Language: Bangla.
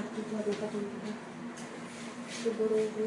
চাকরি হবে তখন তো বড় হবে